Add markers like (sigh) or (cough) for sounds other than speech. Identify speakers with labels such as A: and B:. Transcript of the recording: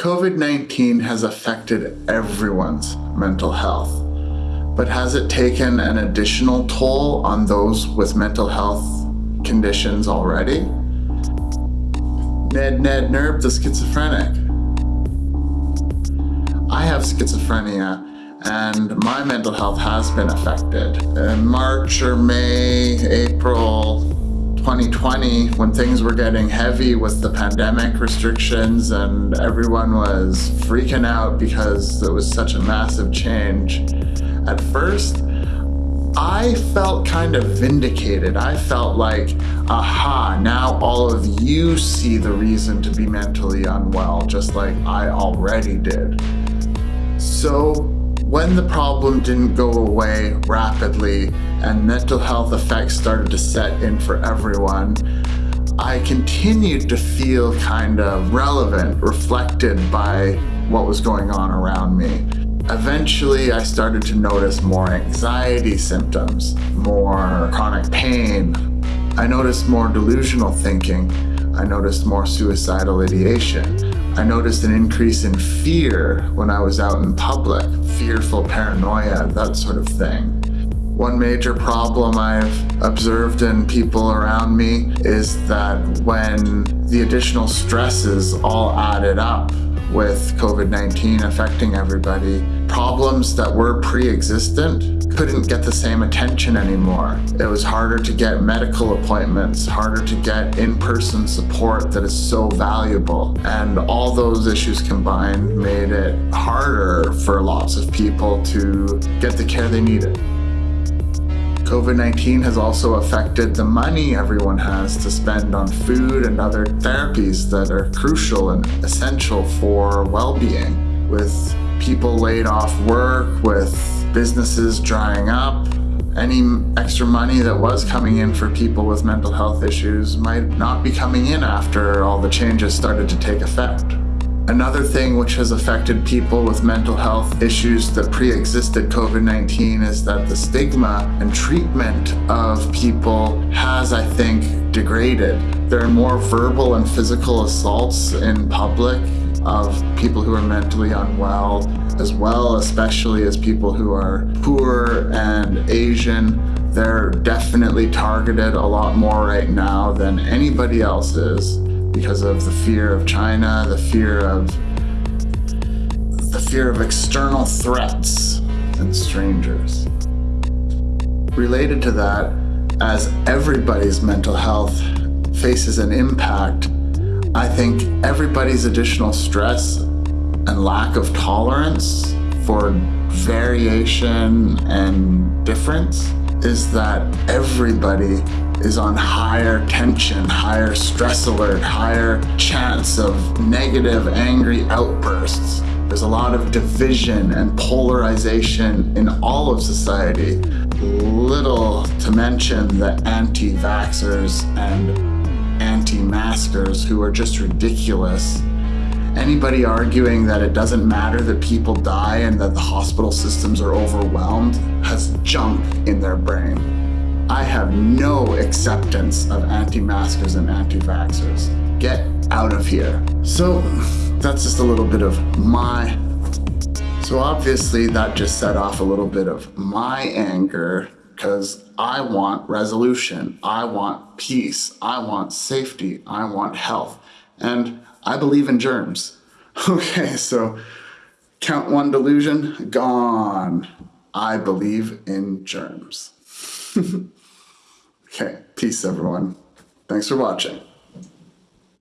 A: COVID-19 has affected everyone's mental health, but has it taken an additional toll on those with mental health conditions already? Ned Ned Nerb the schizophrenic. I have schizophrenia and my mental health has been affected. In March or May, 2020 when things were getting heavy with the pandemic restrictions and everyone was freaking out because it was such a massive change. At first, I felt kind of vindicated. I felt like, aha, now all of you see the reason to be mentally unwell, just like I already did. So when the problem didn't go away rapidly and mental health effects started to set in for everyone, I continued to feel kind of relevant, reflected by what was going on around me. Eventually, I started to notice more anxiety symptoms, more chronic pain. I noticed more delusional thinking. I noticed more suicidal ideation. I noticed an increase in fear when I was out in public, fearful paranoia, that sort of thing. One major problem I've observed in people around me is that when the additional stresses all added up with COVID-19 affecting everybody, problems that were pre-existent couldn't get the same attention anymore. It was harder to get medical appointments, harder to get in-person support that is so valuable. And all those issues combined made it harder for lots of people to get the care they needed. COVID-19 has also affected the money everyone has to spend on food and other therapies that are crucial and essential for well-being. With people laid off work, with businesses drying up, any extra money that was coming in for people with mental health issues might not be coming in after all the changes started to take effect. Another thing which has affected people with mental health issues that pre-existed COVID-19 is that the stigma and treatment of people has, I think, degraded. There are more verbal and physical assaults in public of people who are mentally unwell, as well, especially as people who are poor and Asian. They're definitely targeted a lot more right now than anybody else is because of the fear of China, the fear of the fear of external threats and strangers. Related to that, as everybody's mental health faces an impact, I think everybody's additional stress and lack of tolerance for variation and difference is that everybody is on higher tension, higher stress alert, higher chance of negative, angry outbursts. There's a lot of division and polarization in all of society. Little to mention the anti-vaxxers and anti-maskers who are just ridiculous. Anybody arguing that it doesn't matter that people die and that the hospital systems are overwhelmed has junk in their brain. I have no acceptance of anti-maskers and anti-vaxxers. Get out of here. So that's just a little bit of my... So obviously that just set off a little bit of my anger because I want resolution. I want peace. I want safety. I want health. And I believe in germs. (laughs) Okay, so count one delusion, gone. I believe in germs. (laughs) Okay, peace everyone. Thanks for watching.